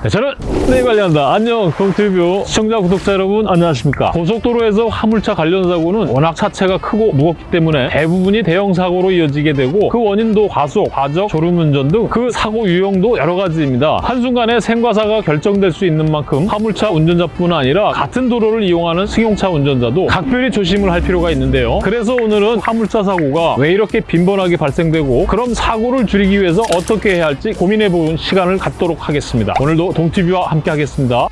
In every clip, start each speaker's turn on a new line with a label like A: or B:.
A: 네, 저는 네 관련다. 안녕 동티뷰 시청자 구독자 여러분 안녕하십니까? 고속도로에서 화물차 관련 사고는 워낙 차체가 크고 무겁기 때문에 대부분이 대형 사고로 이어지게 되고 그 원인도 과속, 과적, 졸음운전 등 그 사고 유형도 여러 가지입니다. 한순간에 생과사가 결정될 수 있는 만큼 화물차 운전자뿐 아니라 같은 도로를 이용하는 승용차 운전자도 각별히 조심을 할 필요가 있는데요. 그래서 오늘은 화물차 사고가 왜 이렇게 빈번하게 발생되고 그럼 사고를 줄이기 위해서 어떻게 해야 할지 고민해보는 시간을 갖도록 하겠습니다. 오늘도 동티뷰와 함께 하겠습니다.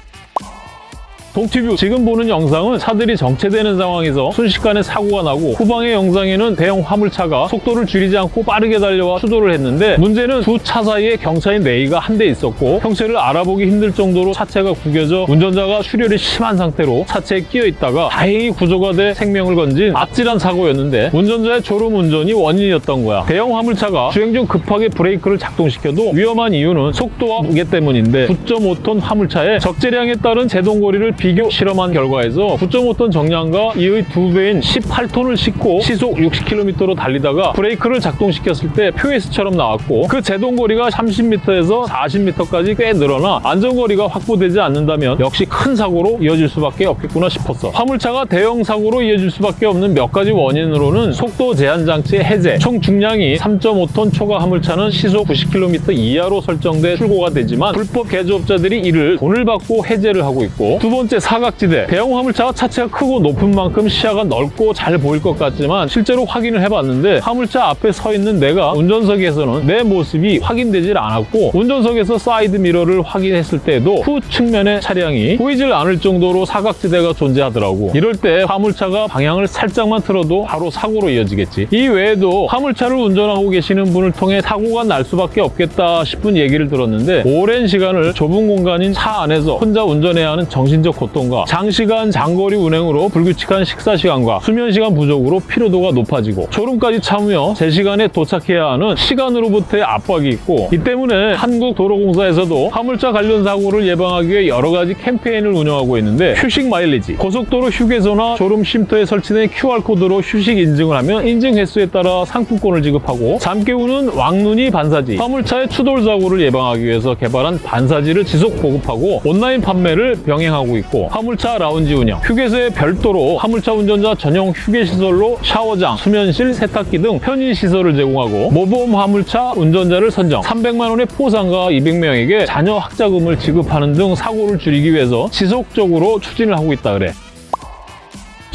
A: 동티뷰 지금 보는 영상은 차들이 정체되는 상황에서 순식간에 사고가 나고 후방의 영상에는 대형 화물차가 속도를 줄이지 않고 빠르게 달려와 추돌을 했는데 문제는 두 차 사이에 경차인 레이가 한 대 있었고 형체를 알아보기 힘들 정도로 차체가 구겨져 운전자가 출혈이 심한 상태로 차체에 끼어 있다가 다행히 구조가 돼 생명을 건진 아찔한 사고였는데 운전자의 졸음 운전이 원인이었던 거야. 대형 화물차가 주행 중 급하게 브레이크를 작동시켜도 위험한 이유는 속도와 무게 때문인데 9.5톤 화물차에 적재량에 따른 제동거리를 비교 실험한 결과에서 9.5톤 정량과 이의 두 배인 18톤을 싣고 시속 60km로 달리다가 브레이크를 작동시켰을 때 표시처럼 나왔고 그 제동거리가 30m에서 40m까지 꽤 늘어나 안전거리가 확보되지 않는다면 역시 큰 사고로 이어질 수밖에 없겠구나 싶었어. 화물차가 대형 사고로 이어질 수밖에 없는 몇 가지 원인으로는 속도 제한 장치의 해제, 총 중량이 3.5톤 초과 화물차는 시속 90km 이하로 설정돼 출고가 되지만 불법 개조업자들이 이를 돈을 받고 해제를 하고 있고 두 번째 사각지대 대형 화물차가 차체가 크고 높은 만큼 시야가 넓고 잘 보일 것 같지만 실제로 확인을 해봤는데 화물차 앞에 서 있는 내가 운전석에서는 내 모습이 확인되질 않았고 운전석에서 사이드 미러를 확인했을 때도 후 측면의 차량이 보이질 않을 정도로 사각지대가 존재하더라고. 이럴 때 화물차가 방향을 살짝만 틀어도 바로 사고로 이어지겠지. 이 외에도 화물차를 운전하고 계시는 분을 통해 사고가 날 수밖에 없겠다 싶은 얘기를 들었는데 오랜 시간을 좁은 공간인 차 안에서 혼자 운전해야 하는 정신적 고통과 장시간 장거리 운행으로 불규칙한 식사 시간과 수면 시간 부족으로 피로도가 높아지고 졸음까지 참으며 제 시간에 도착해야 하는 시간으로부터의 압박이 있고 이 때문에 한국도로공사에서도 화물차 관련 사고를 예방하기 위해 여러 가지 캠페인을 운영하고 있는데 휴식 마일리지, 고속도로 휴게소나 졸음 쉼터에 설치된 QR코드로 휴식 인증을 하면 인증 횟수에 따라 상품권을 지급하고 잠 깨우는 왕눈이 반사지, 화물차의 추돌 사고를 예방하기 위해서 개발한 반사지를 지속 보급하고 온라인 판매를 병행하고 있고 화물차 라운지 운영, 휴게소에 별도로 화물차 운전자 전용 휴게시설로 샤워장, 수면실, 세탁기 등 편의시설을 제공하고 모범 화물차 운전자를 선정, 300만 원의 포상과 200명에게 자녀 학자금을 지급하는 등 사고를 줄이기 위해서 지속적으로 추진을 하고 있다 그래.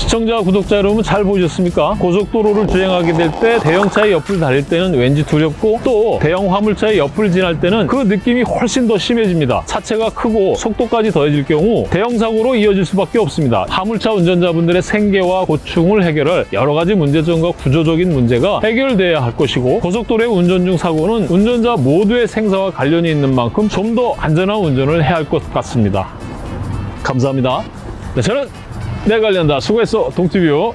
A: 시청자, 구독자 여러분 잘 보셨습니까? 고속도로를 주행하게 될 때 대형차의 옆을 달릴 때는 왠지 두렵고 또 대형 화물차의 옆을 지날 때는 그 느낌이 훨씬 더 심해집니다. 차체가 크고 속도까지 더해질 경우 대형 사고로 이어질 수밖에 없습니다. 화물차 운전자분들의 생계와 고충을 해결할 여러 가지 문제점과 구조적인 문제가 해결돼야 할 것이고 고속도로의 운전 중 사고는 운전자 모두의 생사와 관련이 있는 만큼 좀 더 안전한 운전을 해야 할 것 같습니다. 감사합니다. 네, 저는 내 관련다 수고했어 동티뷰